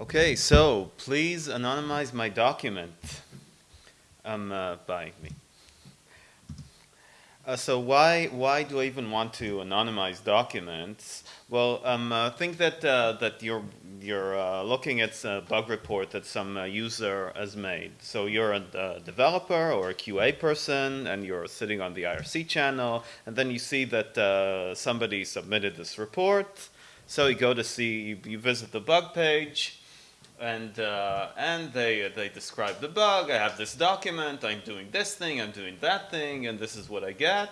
Okay, so please anonymize my document um, uh, by me. Uh, so why why do I even want to anonymize documents? Well, um, uh, think that uh, that you're you're uh, looking at a bug report that some uh, user has made. So you're a, developer or a QA person, and you're sitting on the IRC channel, and then you see that somebody submitted this report. So you go to see, you visit the bug page, and uh, and they they describe the bug. I have this document. I'm doing this thing. I'm doing that thing, and this is what I get.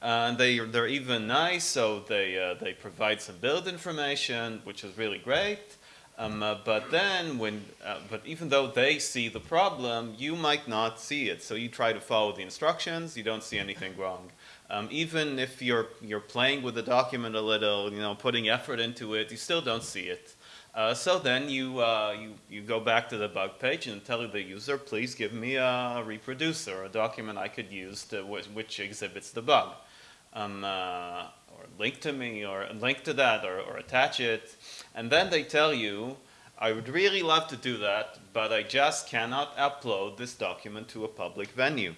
Uh, and they they're even nice, so they uh, they provide some build information, which is really great. Um, uh, but then when uh, but even though they see the problem, you might not see it. So you try to follow the instructions. You don't see anything wrong. Um, even if you're you're playing with the document a little, you know, putting effort into it, you still don't see it. Uh, so then you, uh, you, you go back to the bug page and tell the user, please give me a reproducer, a document I could use to which exhibits the bug. Um, uh, or link to me, or link to that, or, or attach it. And then they tell you, I would really love to do that, but I just cannot upload this document to a public venue.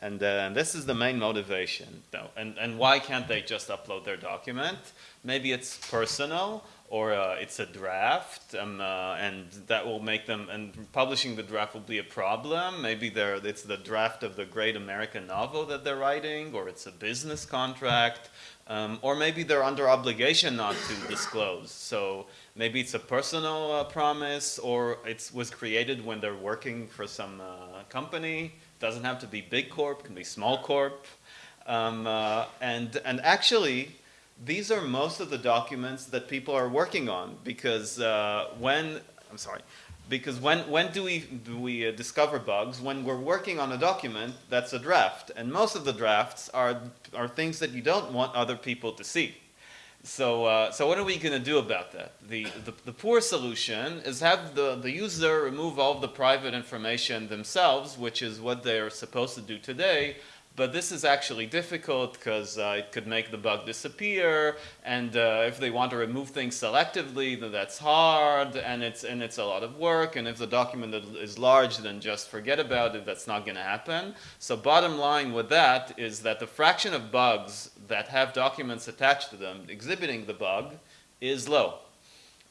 And, uh, this is the main motivation. Though. And, and why can't they just upload their document? Maybe it's personal, or uh, it's a draft, um, uh, and that will make them, and publishing the draft will be a problem. Maybe it's the draft of the great American novel that they're writing, or it's a business contract, um, or maybe they're under obligation not to disclose. So maybe it's a personal uh, promise, or it was created when they're working for some uh, company. Doesn't have to be big corp, can be small corp. Um, uh, and, and actually, these are most of the documents that people are working on because uh, when, I'm sorry, because when, when do we, do we uh, discover bugs? When we're working on a document that's a draft. And most of the drafts are, are things that you don't want other people to see. So, uh, so what are we going to do about that? The, the, the, poor solution is have the, the user remove all the private information themselves, which is what they're supposed to do today, but this is actually difficult because uh, it could make the bug disappear. And uh, if they want to remove things selectively, then that's hard and it's, and it's a lot of work. And if the document is large, then just forget about it. That's not going to happen. So bottom line with that is that the fraction of bugs that have documents attached to them exhibiting the bug is low,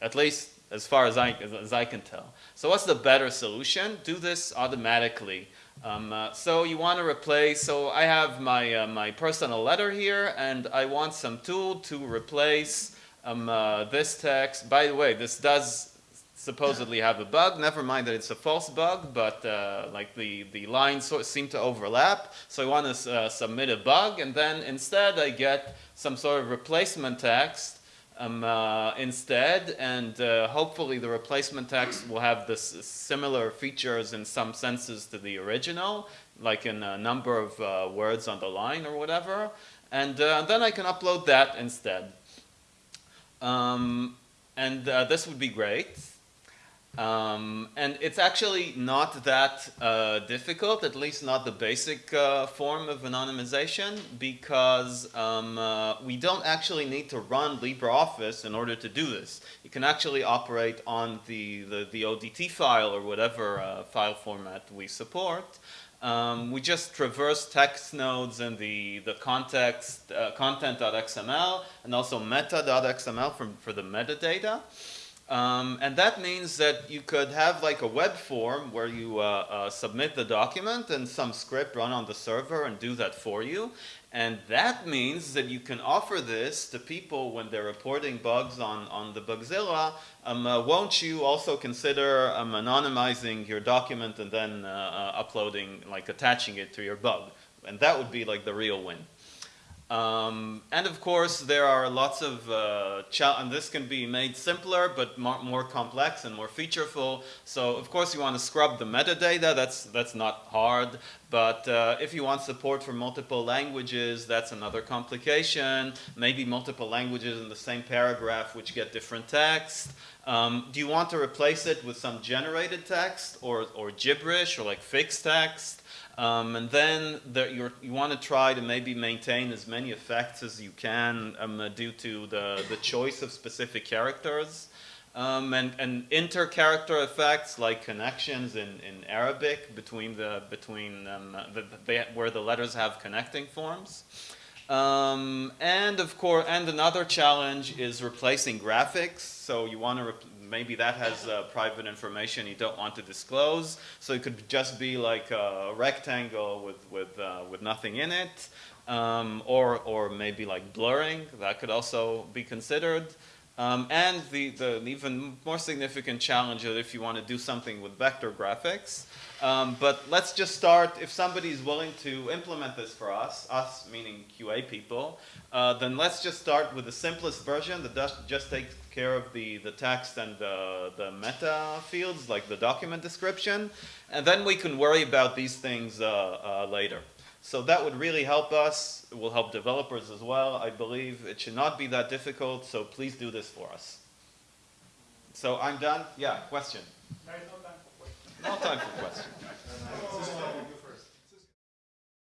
at least as far as I, as I can tell. So what's the better solution? Do this automatically. Um, uh, so you want to replace, so I have my, uh, my personal letter here and I want some tool to replace um, uh, this text. By the way, this does supposedly have a bug. Never mind that it's a false bug, but uh, like the, the lines sort of seem to overlap. So I want to uh, submit a bug and then instead I get some sort of replacement text um, uh, instead, and uh, hopefully the replacement text will have this similar features in some senses to the original, like in a number of uh, words on the line or whatever, and uh, then I can upload that instead. Um, and uh, this would be great. Um, and it's actually not that uh, difficult, at least not the basic uh, form of anonymization, because um, uh, we don't actually need to run LibreOffice in order to do this. You can actually operate on the, the, the ODT file or whatever uh, file format we support. Um, we just traverse text nodes in the, the context, uh, content.xml and also meta.xml for, for the metadata. Um, and that means that you could have like a web form where you uh, uh, submit the document and some script run on the server and do that for you. And that means that you can offer this to people when they're reporting bugs on, on the Bugzilla. Um, uh, won't you also consider um, anonymizing your document and then uh, uh, uploading, like attaching it to your bug? And that would be like the real win. Um, and of course, there are lots of, uh, and this can be made simpler, but more, more, complex and more featureful. So of course, you want to scrub the metadata. That's, that's not hard. But uh, if you want support for multiple languages, that's another complication. Maybe multiple languages in the same paragraph which get different text. Um, do you want to replace it with some generated text or, or gibberish or like fixed text? Um, and then there, you want to try to maybe maintain as many effects as you can um, uh, due to the, the choice of specific characters. Um, and, and inter-character effects like connections in, in Arabic between the between um, the, the, where the letters have connecting forms. Um, and of course, and another challenge is replacing graphics. So you want to maybe that has uh, private information you don't want to disclose. So it could just be like a rectangle with with uh, with nothing in it, um, or or maybe like blurring that could also be considered. Um, and the, the even more significant challenge is if you want to do something with vector graphics. Um, but let's just start, if somebody is willing to implement this for us, us meaning QA people, uh, then let's just start with the simplest version that does, just takes care of the, the text and the, the meta fields, like the document description. And then we can worry about these things uh, uh, later. So that would really help us. It will help developers as well, I believe. It should not be that difficult, so please do this for us. So I'm done. Yeah, question? There is no time for questions. No time for questions.